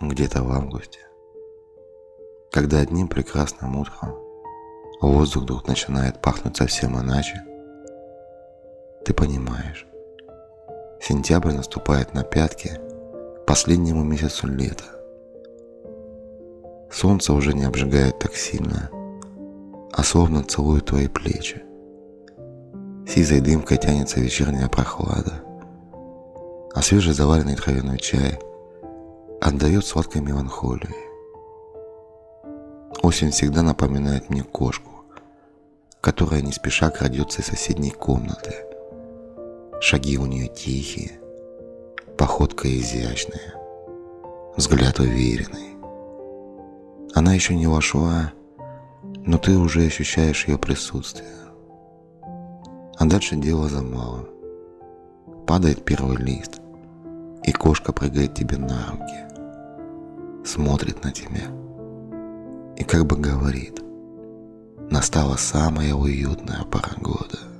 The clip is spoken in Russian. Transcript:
где-то в августе, когда одним прекрасным утром воздух вдруг начинает пахнуть совсем иначе, ты понимаешь, сентябрь наступает на пятки последнему месяцу лета. Солнце уже не обжигает так сильно, а словно целует твои плечи. Сизой дымкой тянется вечерняя прохлада, а свежезаваренный травяной чай отдает сладкой меланхолией. Осень всегда напоминает мне кошку, которая не спеша крадется из соседней комнаты. Шаги у нее тихие, походка изящная, взгляд уверенный. Она еще не вошла, но ты уже ощущаешь ее присутствие. А дальше дело за малым. Падает первый лист, и кошка прыгает тебе на руки, смотрит на тебя и как бы говорит, настала самая уютная пора года.